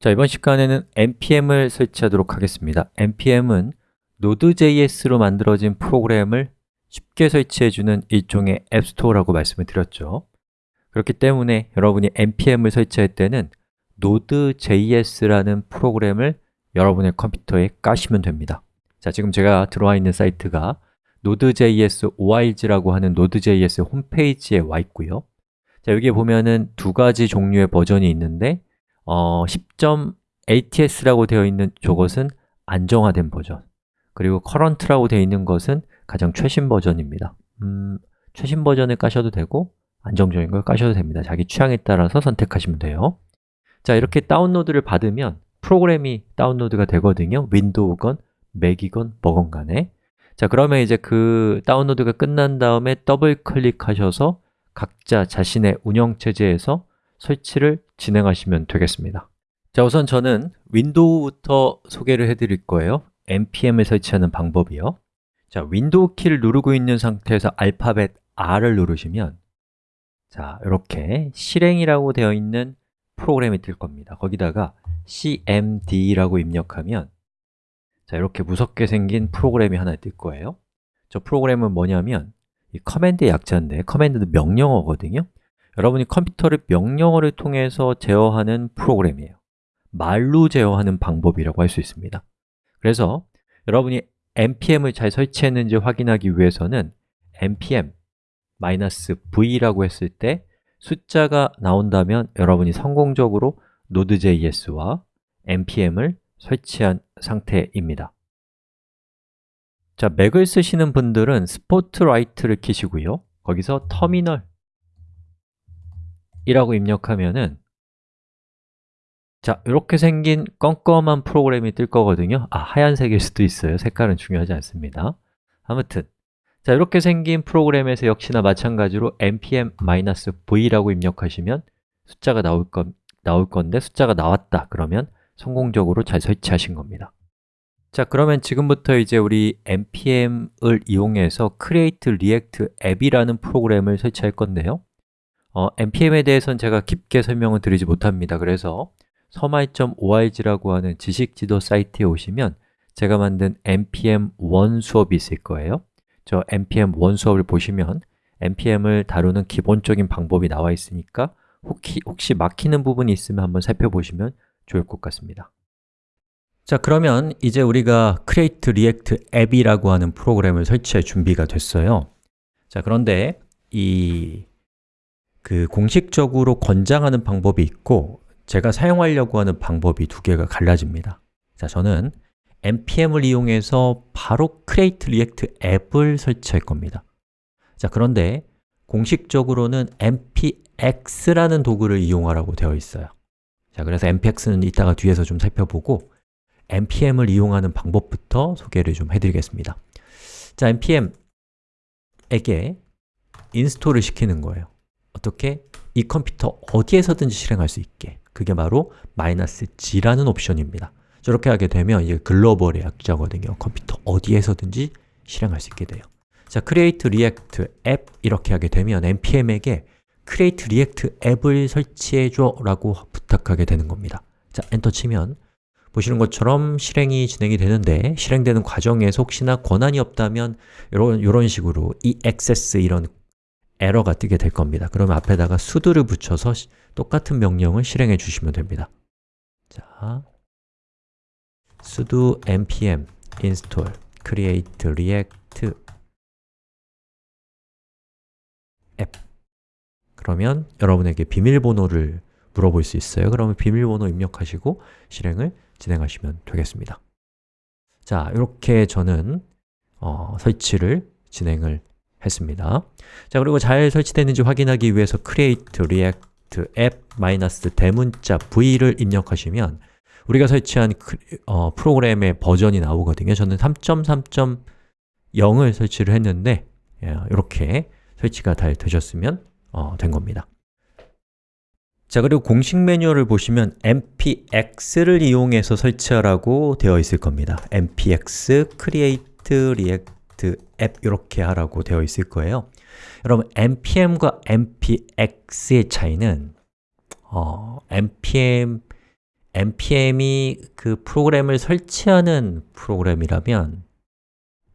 자, 이번 시간에는 npm을 설치하도록 하겠습니다. Npm은 Node.js로 만들어진 프로그램을 쉽게 설치해주는 일종의 앱스토어라고 말씀을 드렸죠. 그렇기 때문에 여러분이 npm을 설치할 때는 Node.js라는 프로그램을 여러분의 컴퓨터에 까시면 됩니다. 자, 지금 제가 들어와 있는 사이트가 Node.js org라고 하는 Node.js 홈페이지에 와 있고요. 자, 여기에 보면은 두 가지 종류의 버전이 있는데 어, 10.LTS라고 되어 있는 저것은 안정화된 버전. 그리고 current라고 되어 있는 것은 가장 최신 버전입니다. 음, 최신 버전을 까셔도 되고 안정적인 걸 까셔도 됩니다. 자기 취향에 따라서 선택하시면 돼요. 자, 이렇게 다운로드를 받으면 프로그램이 다운로드가 되거든요. 윈도우건, 맥이건, 뭐건 간에. 자, 그러면 이제 그 다운로드가 끝난 다음에 더블 클릭하셔서 각자 자신의 운영체제에서 설치를 진행하시면 되겠습니다. 자, 우선 저는 윈도우부터 소개를 해드릴 거예요. npm을 설치하는 방법이요. 자, 윈도우 키를 누르고 있는 상태에서 알파벳 R을 누르시면 자, 이렇게 실행이라고 되어 있는 프로그램이 뜰 겁니다. 거기다가 cmd라고 입력하면 자, 이렇게 무섭게 생긴 프로그램이 하나 뜰 거예요. 저 프로그램은 뭐냐면 이 커맨드의 약자인데 커맨드도 명령어거든요 여러분이 컴퓨터를 명령어를 통해서 제어하는 프로그램이에요. 말로 제어하는 방법이라고 할 수 있습니다. 그래서 여러분이 npm을 잘 설치했는지 확인하기 위해서는 npm -v라고 했을 때 숫자가 나온다면 여러분이 성공적으로 Node.js와 npm을 설치한 상태입니다. 자, 맥을 쓰시는 분들은 스포트라이트를 키시고요. 거기서 터미널 이라고 입력하면은 자, 이렇게 생긴 껌껌한 프로그램이 뜰 거거든요. 아, 하얀색일 수도 있어요. 색깔은 중요하지 않습니다. 아무튼 자, 이렇게 생긴 프로그램에서 역시나 마찬가지로 npm-v라고 입력하시면 숫자가 나올, 건, 나올 건데 숫자가 나왔다 그러면 성공적으로 잘 설치하신 겁니다. 자, 그러면 지금부터 이제 우리 npm을 이용해서 create react app이라는 프로그램을 설치할 건데요 어, npm에 대해서는 제가 깊게 설명을 드리지 못합니다. 그래서 서마이.org라고 하는 지식지도 사이트에 오시면 제가 만든 npm1 수업이 있을 거예요. 저 npm1 수업을 보시면 npm을 다루는 기본적인 방법이 나와 있으니까 혹시, 혹시 막히는 부분이 있으면 한번 살펴보시면 좋을 것 같습니다. 자, 그러면 이제 우리가 create react app이라고 하는 프로그램을 설치할 준비가 됐어요. 자, 그런데 이 그 공식적으로 권장하는 방법이 있고 제가 사용하려고 하는 방법이 두 개가 갈라집니다. 자, 저는 npm을 이용해서 바로 create react app을 설치할 겁니다. 자, 그런데 공식적으로는 npx라는 도구를 이용하라고 되어 있어요. 자, 그래서 npx는 이따가 뒤에서 좀 살펴보고 npm을 이용하는 방법부터 소개를 좀 해드리겠습니다. 자, npm에게 install을 시키는 거예요 어떻게? 이 컴퓨터 어디에서든지 실행할 수 있게. 그게 바로 "-g라는 옵션입니다. 저렇게 하게 되면 이게 글로벌의 약자거든요. 컴퓨터 어디에서든지 실행할 수 있게 돼요. 자, create react app 이렇게 하게 되면 npm에게 create react app을 설치해줘 라고 부탁하게 되는 겁니다. 자, 엔터 치면 보시는 것처럼 실행이 진행이 되는데 실행되는 과정에서 혹시나 권한이 없다면 이런, 이런 식으로 eaccess 이런 에러가 뜨게 될 겁니다. 그러면 앞에다가 sudo를 붙여서 똑같은 명령을 실행해 주시면 됩니다. 자, sudo npm install create react app. 그러면 여러분에게 비밀번호를 물어볼 수 있어요. 그러면 비밀번호 입력하시고 실행을 진행하시면 되겠습니다. 자, 이렇게 저는 어, 설치를 진행을 했습니다. 자, 그리고 잘 설치됐는지 확인하기 위해서 create react app 대문자 v를 입력하시면 우리가 설치한 그, 어, 프로그램의 버전이 나오거든요. 저는 3.3.0을 설치를 했는데 이렇게 설치가 잘 되셨으면 어, 된 겁니다. 자, 그리고 공식 매뉴얼을 보시면 npx를 이용해서 설치하라고 되어 있을 겁니다. Npx create react app 이렇게 하라고 되어 있을 거예요. 여러분, npm과 npx의 차이는 어, npm의 npm이 그 프로그램을 설치하는 프로그램이라면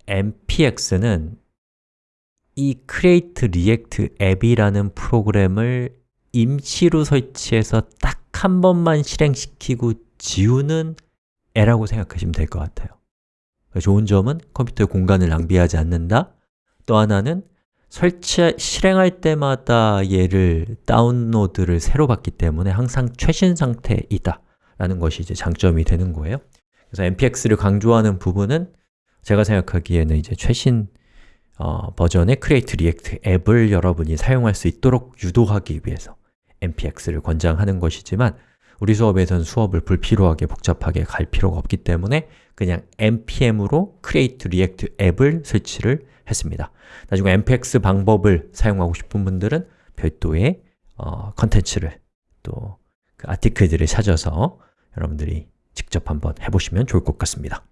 npx는 이 create react app이라는 프로그램을 임시로 설치해서 딱 한 번만 실행시키고 지우는 애라고 생각하시면 될 것 같아요 좋은 점은 컴퓨터의 공간을 낭비하지 않는다. 또 하나는 설치, 실행할 때마다 얘를 다운로드를 새로 받기 때문에 항상 최신 상태에 있다 라는 것이 이제 장점이 되는 거예요. 그래서 npx를 강조하는 부분은 제가 생각하기에는 이제 최신 어, 버전의 Create React 앱을 여러분이 사용할 수 있도록 유도하기 위해서 npx를 권장하는 것이지만 우리 수업에서는 수업을 불필요하게 복잡하게 갈 필요가 없기 때문에 그냥 npm으로 create react 앱을 설치를 했습니다. 나중에 npx 방법을 사용하고 싶은 분들은 별도의 어, 컨텐츠를 또그 아티클들을 찾아서 여러분들이 직접 한번 해보시면 좋을 것 같습니다